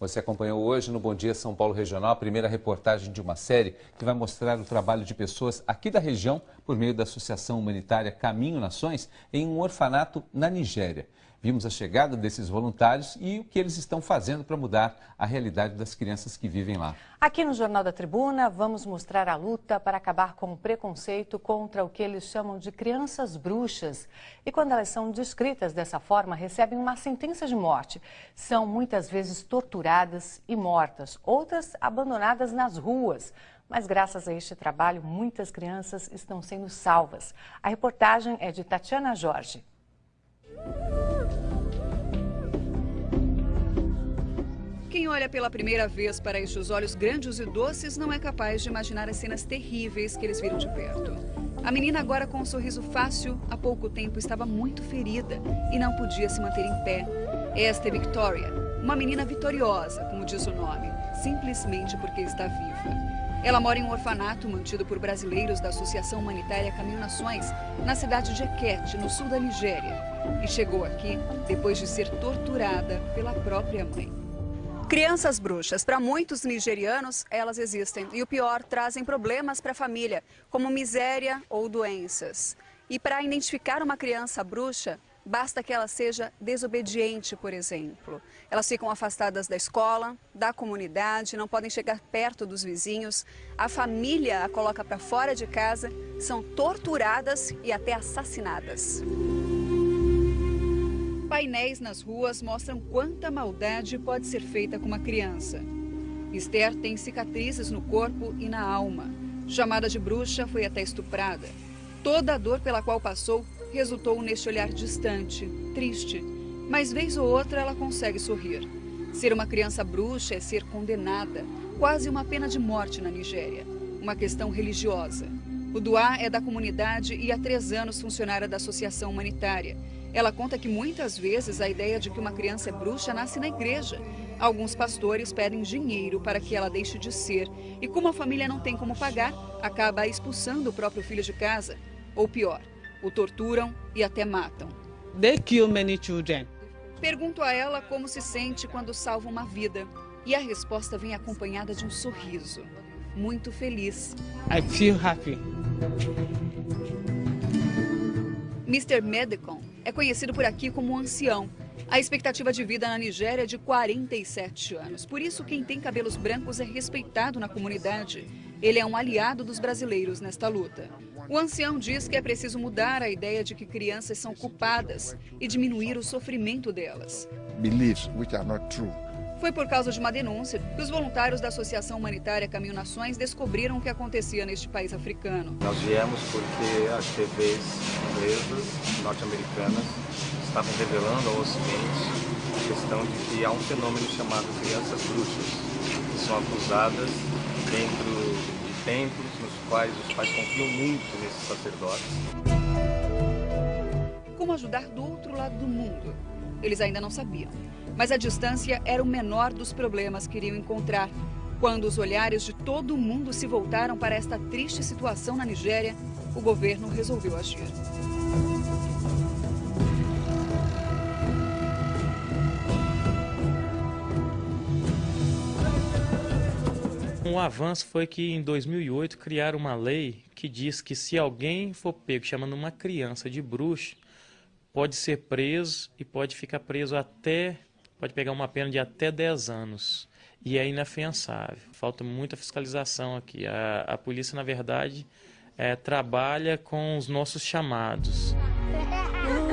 Você acompanhou hoje no Bom Dia São Paulo Regional a primeira reportagem de uma série que vai mostrar o trabalho de pessoas aqui da região por meio da Associação Humanitária Caminho Nações em um orfanato na Nigéria. Vimos a chegada desses voluntários e o que eles estão fazendo para mudar a realidade das crianças que vivem lá. Aqui no Jornal da Tribuna, vamos mostrar a luta para acabar com o preconceito contra o que eles chamam de crianças bruxas. E quando elas são descritas dessa forma, recebem uma sentença de morte. São muitas vezes torturadas e mortas, outras abandonadas nas ruas. Mas graças a este trabalho, muitas crianças estão sendo salvas. A reportagem é de Tatiana Jorge. Quem olha pela primeira vez para estes olhos grandes e doces não é capaz de imaginar as cenas terríveis que eles viram de perto. A menina, agora com um sorriso fácil, há pouco tempo estava muito ferida e não podia se manter em pé. Esta é Victoria, uma menina vitoriosa, como diz o nome, simplesmente porque está viva. Ela mora em um orfanato mantido por brasileiros da Associação Humanitária Caminho Nações, na cidade de Eket, no sul da Nigéria. E chegou aqui depois de ser torturada pela própria mãe. Crianças bruxas. Para muitos nigerianos, elas existem. E o pior, trazem problemas para a família, como miséria ou doenças. E para identificar uma criança bruxa, basta que ela seja desobediente, por exemplo. Elas ficam afastadas da escola, da comunidade, não podem chegar perto dos vizinhos. A família a coloca para fora de casa, são torturadas e até assassinadas. Painéis nas ruas mostram quanta maldade pode ser feita com uma criança. Esther tem cicatrizes no corpo e na alma. Chamada de bruxa, foi até estuprada. Toda a dor pela qual passou resultou neste olhar distante, triste. Mas vez ou outra ela consegue sorrir. Ser uma criança bruxa é ser condenada, quase uma pena de morte na Nigéria. Uma questão religiosa. O Duá é da comunidade e há três anos funcionária da Associação Humanitária. Ela conta que muitas vezes a ideia de que uma criança é bruxa nasce na igreja. Alguns pastores pedem dinheiro para que ela deixe de ser e, como a família não tem como pagar, acaba expulsando o próprio filho de casa. Ou pior, o torturam e até matam. They kill many children. Pergunto a ela como se sente quando salva uma vida. E a resposta vem acompanhada de um sorriso. Muito feliz. I feel happy. Mr. Medicon é conhecido por aqui como ancião. A expectativa de vida na Nigéria é de 47 anos. Por isso, quem tem cabelos brancos é respeitado na comunidade. Ele é um aliado dos brasileiros nesta luta. O ancião diz que é preciso mudar a ideia de que crianças são culpadas e diminuir o sofrimento delas. Beliefs which are not true. Foi por causa de uma denúncia que os voluntários da Associação Humanitária Caminho Nações descobriram o que acontecia neste país africano. Nós viemos porque as TVs inglesas, norte-americanas, estavam revelando ao Ocidente a questão de que há um fenômeno chamado crianças bruxas, que são acusadas dentro de templos nos quais os pais confiam muito nesses sacerdotes. Como ajudar do outro lado do mundo? Eles ainda não sabiam. Mas a distância era o menor dos problemas que iriam encontrar. Quando os olhares de todo o mundo se voltaram para esta triste situação na Nigéria, o governo resolveu agir. Um avanço foi que em 2008 criaram uma lei que diz que se alguém for pego chamando uma criança de bruxa, pode ser preso e pode ficar preso até, pode pegar uma pena de até 10 anos. E é inafiançável. Falta muita fiscalização aqui. A, a polícia, na verdade, é, trabalha com os nossos chamados.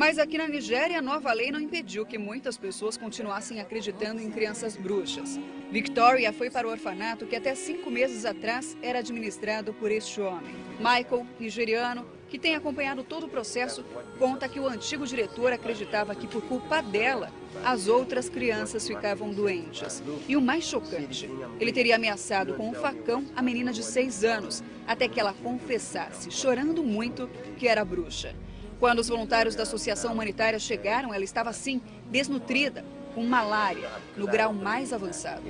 Mas aqui na Nigéria, a nova lei não impediu que muitas pessoas continuassem acreditando em crianças bruxas. Victoria foi para o orfanato que até cinco meses atrás era administrado por este homem. Michael, nigeriano, que tem acompanhado todo o processo, conta que o antigo diretor acreditava que por culpa dela, as outras crianças ficavam doentes. E o mais chocante, ele teria ameaçado com um facão a menina de seis anos, até que ela confessasse, chorando muito, que era bruxa. Quando os voluntários da Associação Humanitária chegaram, ela estava assim, desnutrida, com malária, no grau mais avançado.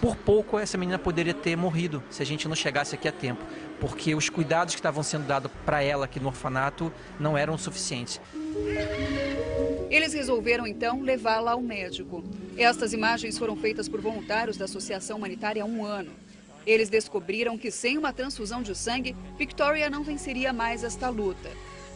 Por pouco essa menina poderia ter morrido se a gente não chegasse aqui a tempo, porque os cuidados que estavam sendo dados para ela aqui no orfanato não eram suficientes. Eles resolveram então levá-la ao médico. Estas imagens foram feitas por voluntários da Associação Humanitária há um ano. Eles descobriram que sem uma transfusão de sangue, Victoria não venceria mais esta luta.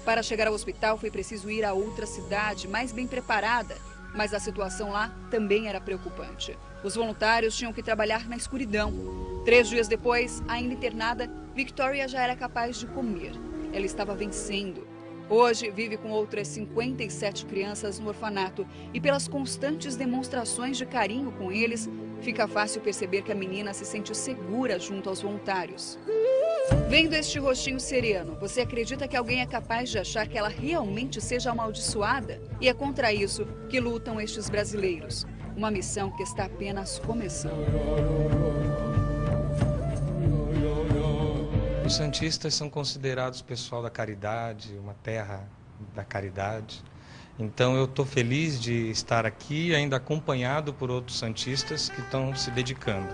Para chegar ao hospital foi preciso ir a outra cidade, mais bem preparada, mas a situação lá também era preocupante. Os voluntários tinham que trabalhar na escuridão. Três dias depois, ainda internada, Victoria já era capaz de comer. Ela estava vencendo. Hoje vive com outras 57 crianças no orfanato e pelas constantes demonstrações de carinho com eles, fica fácil perceber que a menina se sente segura junto aos voluntários. Vendo este rostinho sereno, você acredita que alguém é capaz de achar que ela realmente seja amaldiçoada? E é contra isso que lutam estes brasileiros. Uma missão que está apenas começando. Os santistas são considerados pessoal da caridade, uma terra da caridade. Então eu estou feliz de estar aqui, ainda acompanhado por outros santistas que estão se dedicando.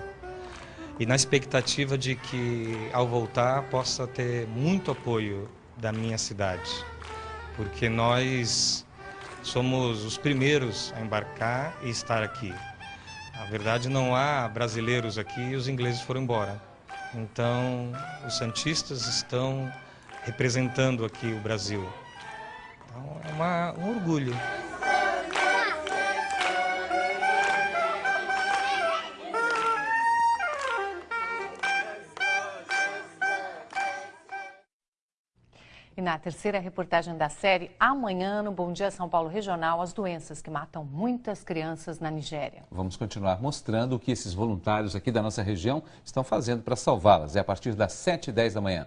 E na expectativa de que, ao voltar, possa ter muito apoio da minha cidade, porque nós somos os primeiros a embarcar e estar aqui. Na verdade, não há brasileiros aqui e os ingleses foram embora. Então, os Santistas estão representando aqui o Brasil. Uma, um orgulho. E na terceira reportagem da série, amanhã no Bom Dia São Paulo Regional, as doenças que matam muitas crianças na Nigéria. Vamos continuar mostrando o que esses voluntários aqui da nossa região estão fazendo para salvá-las. É a partir das 7h10 da manhã.